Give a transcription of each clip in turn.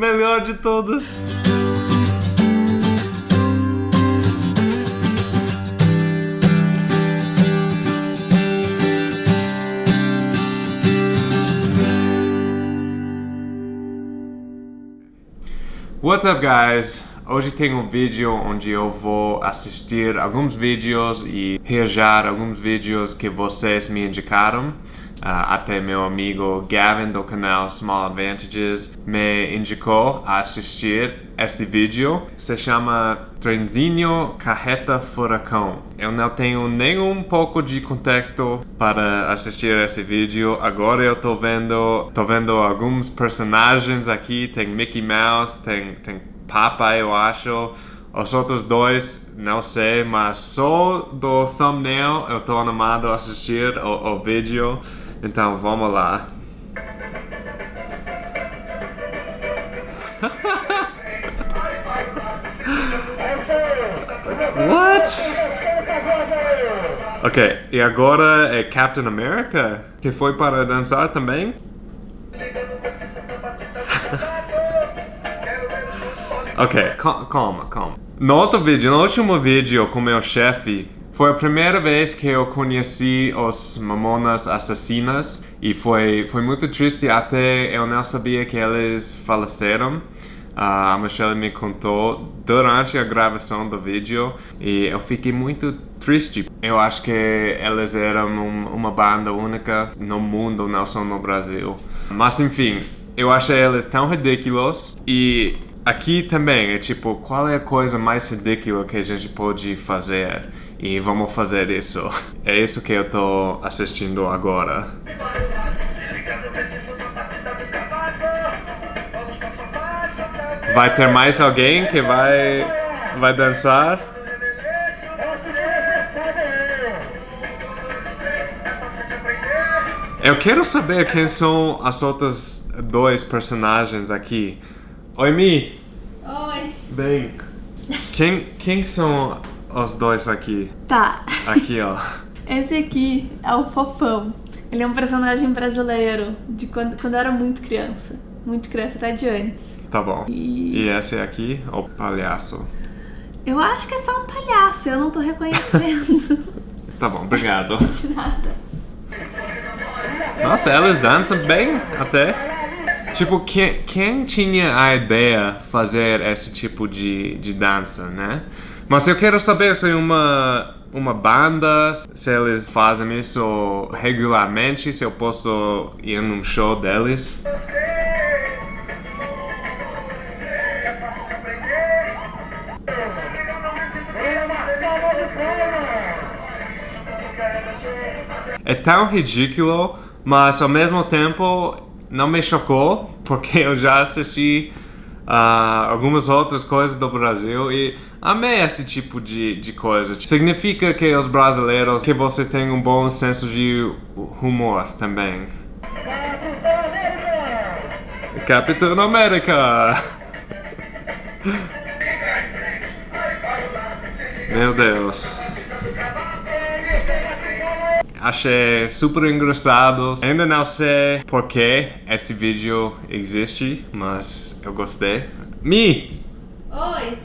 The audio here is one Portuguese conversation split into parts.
Melhor de todas. What's up guys? Hoje tem um vídeo onde eu vou assistir alguns vídeos e reagir alguns vídeos que vocês me indicaram. Uh, até meu amigo Gavin do canal Small Advantages me indicou a assistir esse vídeo. Se chama Trenzinho Carreta Furacão. Eu não tenho nenhum pouco de contexto para assistir esse vídeo. Agora eu tô vendo, tô vendo alguns personagens aqui. Tem Mickey Mouse, tem, tem Papa, eu acho. Os outros dois, não sei, mas só do thumbnail eu tô animado a assistir o, o vídeo. Então vamos lá. What? Ok, e agora é Captain America? Que foi para dançar também? ok, calma, calma. No outro vídeo, no último vídeo com meu chefe, foi a primeira vez que eu conheci os Mamonas Assassinas e foi, foi muito triste até eu não sabia que eles faleceram. Uh, a Michelle me contou durante a gravação do vídeo e eu fiquei muito triste. Eu acho que eles eram um, uma banda única no mundo, não só no Brasil. Mas enfim, eu achei eles tão ridículos e aqui também é tipo, qual é a coisa mais ridícula que a gente pode fazer? E vamos fazer isso. É isso que eu tô assistindo agora. Vai ter mais alguém que vai, vai dançar? Eu quero saber quem são as outras dois personagens aqui. Oi, Mi. Oi. Bem, quem, quem são os dois aqui. Tá. Aqui, ó. Esse aqui é o Fofão. Ele é um personagem brasileiro de quando, quando eu era muito criança. Muito criança, até de antes. Tá bom. E, e esse aqui é o palhaço? Eu acho que é só um palhaço, eu não tô reconhecendo. tá bom, obrigado. De nada. Nossa, elas dançam bem até. Tipo, quem, quem tinha a ideia fazer esse tipo de, de dança, né? Mas eu quero saber se uma, uma banda, se eles fazem isso regularmente, se eu posso ir num show deles. É tão ridículo, mas ao mesmo tempo não me chocou, porque eu já assisti uh, algumas outras coisas do Brasil e amei esse tipo de, de coisa. Significa que os brasileiros, que vocês têm um bom senso de humor também. Capitão América! Meu Deus. Achei super engraçado. Ainda não sei por que esse vídeo existe, mas eu gostei. Mi! Oi!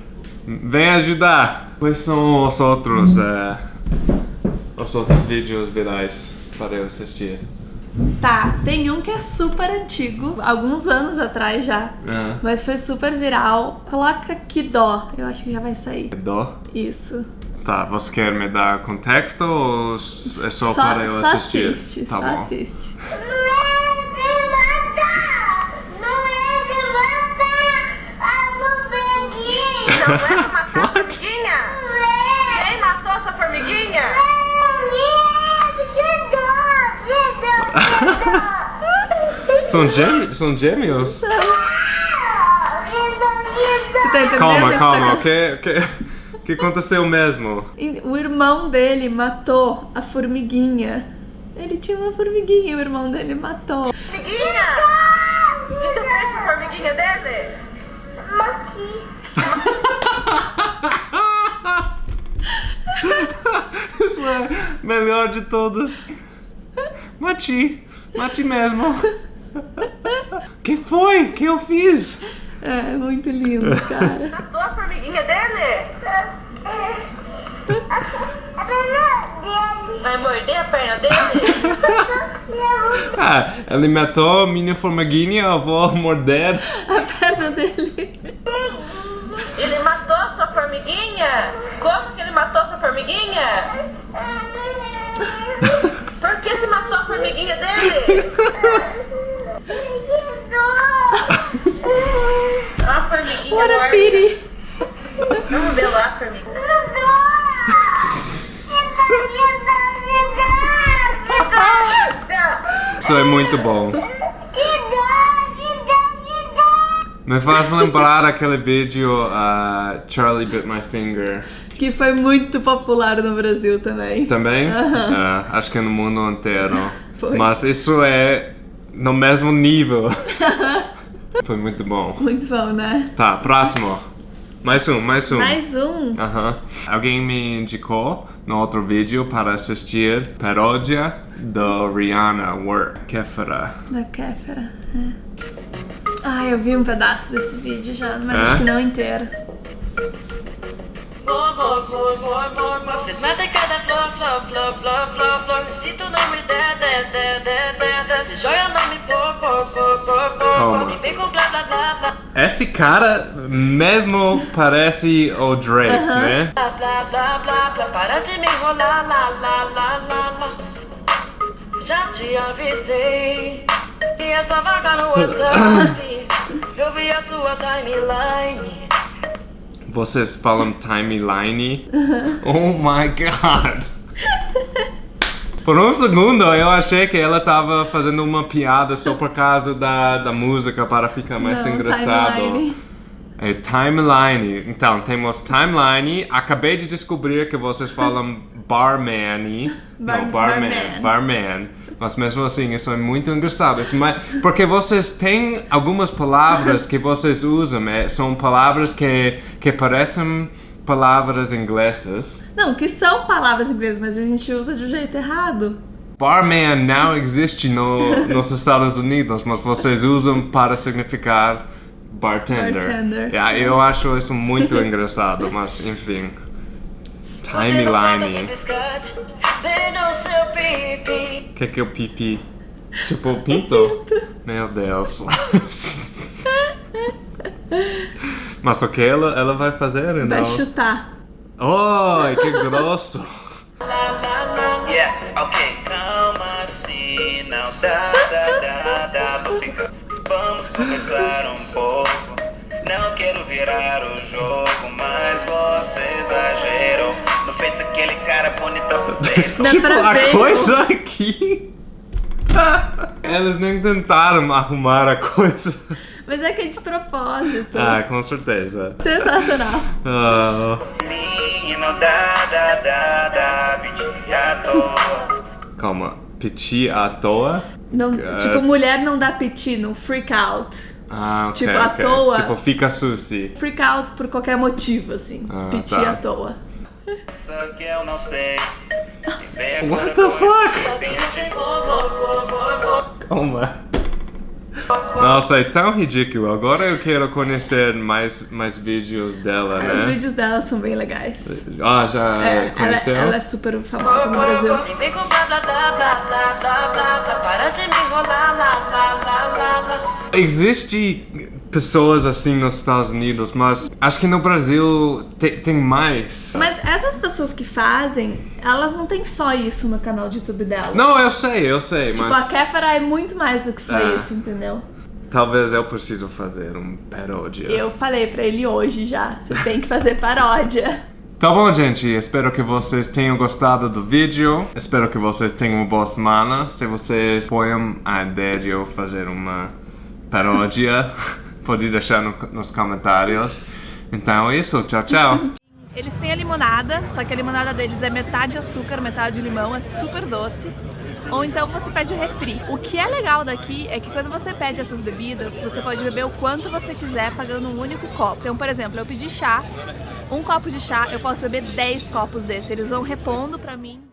Vem ajudar! Quais são os outros, uh, os outros vídeos virais para eu assistir? Tá, tem um que é super antigo, alguns anos atrás já, é. mas foi super viral. Coloca que dó, eu acho que já vai sair. Dó? Isso. Tá, você quer me dar contexto ou é só, só para eu só assistir? Assiste, tá só bom. assiste. Não é matar a formiguinha? Quem matou essa formiguinha? são, gêmeos, são gêmeos? Tá entendendo? Calma, calma, o que, que, que aconteceu mesmo? O irmão dele matou a formiguinha. Ele tinha uma formiguinha e o irmão dele matou. Formiguinha? Que você fez com a formiguinha dele? Isso é melhor de todas. Mati, mati mesmo. que foi? que eu fiz? É, muito lindo, cara. Matou a formiguinha dele? Vai morder a perna dele? Ah, ele matou minha formiguinha, eu vou morder. A perna dele. Ele matou sua formiguinha? Como que ele matou sua formiguinha? Por que você matou a formiguinha dele? What a pity. Vamos ver lá a formiguinha. Isso é muito bom. Me faz lembrar aquele vídeo uh, Charlie Bit My Finger. Que foi muito popular no Brasil também. Também? Aham. É, acho que no mundo inteiro. Foi. Mas isso é no mesmo nível. Foi muito bom. Muito bom, né? Tá, próximo. Mais um, mais um. Mais um. Aham. Alguém me indicou no outro vídeo para assistir paródia do Rihanna Work. Kéfera. Da Kéfera. É. Ai, eu vi um pedaço desse vídeo já, mas É? acho que não inteiro. More, more, more, more, more, more. Fiz mais de cada flor, flor, flor, flor, flor, flor. Se tu não me der, der, der, der, der. Se joia não me Calma. pôr. Vem com blá, blá, blá, blá. Esse cara mesmo parece o Drake, né? Blá, blá, blá, blá, blá. Para de me enrolar, lá, lá, lá, lá, lá. Já te avisei. E essa vaga no WhatsApp. Eu vi a sua timeline. Vocês falam timeline? Oh my god! Por um segundo eu achei que ela tava fazendo uma piada só por causa da, da música para ficar mais não, engraçado. timeline. É timeline. Então, temos timeline. Acabei de descobrir que vocês falam barman. Bar- não, barman. barman. Barman. Mas mesmo assim, isso é muito engraçado. Isso porque vocês têm algumas palavras que vocês usam. é, são palavras que, que parecem palavras inglesas. Não, que são palavras inglesas, mas a gente usa de um jeito errado. Barman não existe no, nos Estados Unidos, mas vocês usam para significar bartender. Bartender. Yeah, eu acho isso muito engraçado, mas enfim. Timeline. O que, que é o pipi? Tipo o pinto? Meu Deus. Mas o que ela, ela vai fazer então? Vai chutar. Oi, que grosso. Yeah, ok, calma assim, não dá, dá, dá, dá pra ficar. Vamos conversar um pouco. Não quero virar o jogo, mas você exagerou. Não fez aquele cara bonitão suspeito. Dá tipo, a ver. coisa aqui. Eles nem tentaram arrumar a coisa. Mas é que é de propósito. Ah, com certeza. Sensacional. Ah, Menino, dá, dá, dá, pedi à toa. calma, piti à toa? Não, Cara. tipo, mulher não dá piti, não freak out. Ah, ok. Tipo, à ok. toa. Tipo, fica sushi. Freak out por qualquer motivo, assim. Ah, piti tá. à toa. Só que eu não sei. Vem What the fuck? Calma. Nossa, é tão ridículo. Agora eu quero conhecer mais, mais vídeos dela, Os né? vídeos dela são bem legais. Ah, já É, ela, conheceu? ela é super famosa no Brasil. E. Para de me enrolar, lá, lá, lá, lá, lá. Existe pessoas assim nos Estados Unidos, mas acho que no Brasil te- tem mais. Mas essas pessoas que fazem, elas não têm só isso no canal de YouTube dela. Não, eu sei, eu sei, Tipo, a mas Kéfera é muito mais do que só É. isso, entendeu? talvez eu preciso fazer um paródia. Eu falei pra ele hoje já, você tem que fazer paródia. Tá bom, gente. Espero que vocês tenham gostado do vídeo. Espero que vocês tenham uma boa semana. Se vocês apoiam a ideia de eu fazer uma paródia, pode deixar no- nos comentários. Então é isso. Tchau, tchau. Eles têm a limonada, só que a limonada deles é metade açúcar, metade limão, é super doce. Ou então você pede o refri. O que é legal daqui é que quando você pede essas bebidas, você pode beber o quanto você quiser pagando um único copo. Então, por exemplo, eu pedi chá, um copo de chá, eu posso beber 10 copos desse. Eles vão repondo pra mim.